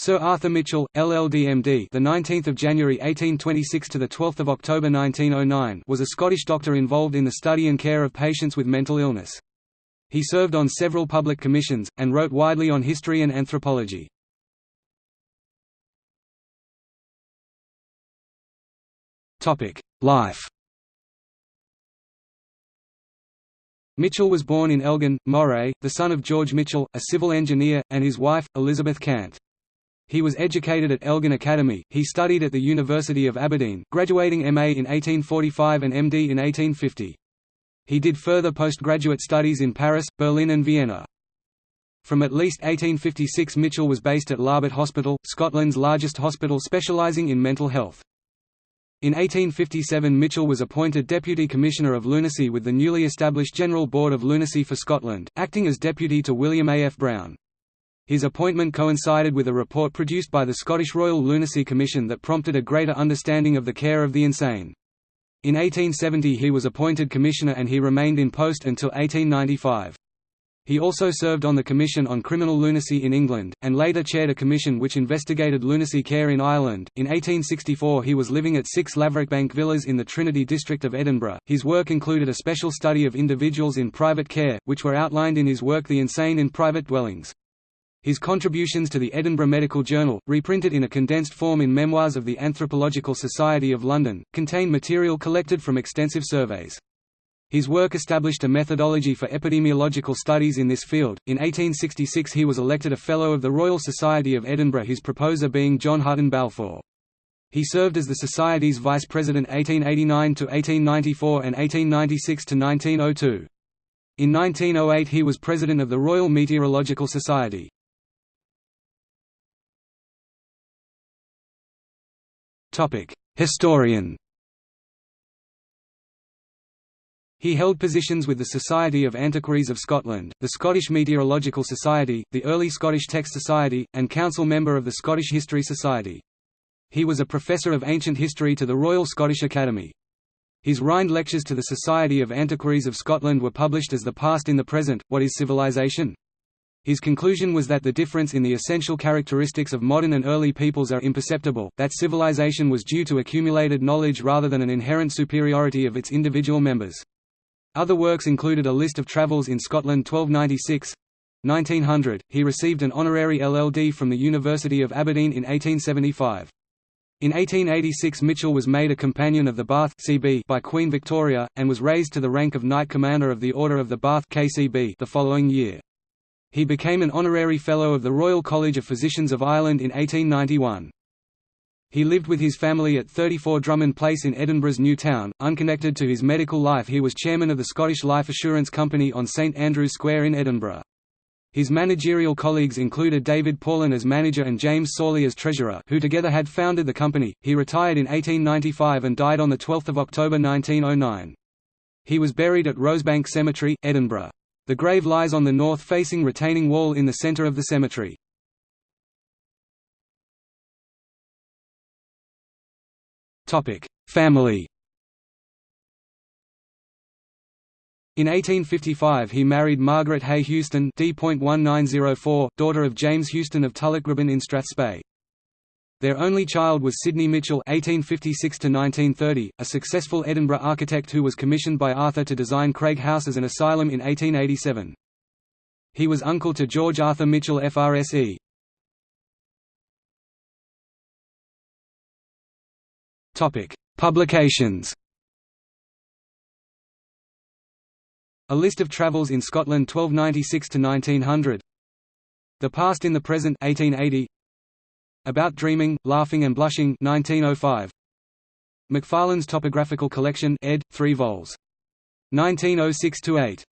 Sir Arthur Mitchell, LLD-MD, the 19th of January 1826 to the 12th of October 1909, was a Scottish doctor involved in the study and care of patients with mental illness. He served on several public commissions and wrote widely on history and anthropology. Topic: Life. Mitchell was born in Elgin, Moray, the son of George Mitchell, a civil engineer, and his wife, Elizabeth Cant. He was educated at Elgin Academy. He studied at the University of Aberdeen, graduating MA in 1845 and MD in 1850. He did further postgraduate studies in Paris, Berlin and Vienna. From at least 1856 Mitchell was based at Larbert Hospital, Scotland's largest hospital specialising in mental health. In 1857 Mitchell was appointed Deputy Commissioner of Lunacy with the newly established General Board of Lunacy for Scotland, acting as deputy to William A. F. Browne. His appointment coincided with a report produced by the Scottish Royal Lunacy Commission that prompted a greater understanding of the care of the insane. In 1870 he was appointed Commissioner and he remained in post until 1895. He also served on the Commission on Criminal Lunacy in England, and later chaired a commission which investigated lunacy care in Ireland. In 1864 he was living at 6 Laverockbank Villas in the Trinity district of Edinburgh. His work included a special study of individuals in private care, which were outlined in his work The Insane in Private Dwellings. His contributions to the Edinburgh Medical Journal, reprinted in a condensed form in Memoirs of the Anthropological Society of London, contain material collected from extensive surveys. His work established a methodology for epidemiological studies in this field. In 1866 he was elected a Fellow of the Royal Society of Edinburgh his proposer being John Hutton Balfour. He served as the Society's Vice President 1889 to 1894 and 1896 to 1902. In 1908 he was President of the Royal Meteorological Society. Historian He held positions with the Society of Antiquaries of Scotland, the Scottish Meteorological Society, the Early Scottish Text Society, and council member of the Scottish History Society. He was a professor of ancient history to the Royal Scottish Academy. His Rhind lectures to the Society of Antiquaries of Scotland were published as The Past in the Present, What is Civilization? His conclusion was that the difference in the essential characteristics of modern and early peoples are imperceptible, that civilization was due to accumulated knowledge rather than an inherent superiority of its individual members. Other works included a list of travels in Scotland 1296 1900. He received an honorary LLD from the University of Aberdeen in 1875. In 1886 Mitchell was made a Companion of the Bath CB by Queen Victoria, and was raised to the rank of Knight Commander of the Order of the Bath KCB the following year. He became an honorary Fellow of the Royal College of Physicians of Ireland in 1891. He lived with his family at 34 Drummond Place in Edinburgh's New Town. Unconnected to his medical life, he was chairman of the Scottish Life Assurance Company on St Andrew's Square in Edinburgh. His managerial colleagues included David Paulin as manager and James Sawley as treasurer, who together had founded the company. He retired in 1895 and died on the 12th of October 1909. He was buried at Rosebank Cemetery, Edinburgh. The grave lies on the north-facing retaining wall in the centre of the cemetery. Family In 1855 he married Margaret Hay Houston D.1904, daughter of James Houston of Tullochgribban in Strathspey. Their only child was Sidney Mitchell (1856–1930), a successful Edinburgh architect who was commissioned by Arthur to design Craig House as an asylum in 1887. He was uncle to George Arthur Mitchell FRSE. Topic: Publications. A list of travels in Scotland 1296 to 1900. The Past in the Present 1880. About Dreaming, Laughing and Blushing 1905. Macfarlane's Topographical Collection ed. 3 vols. 1906–8.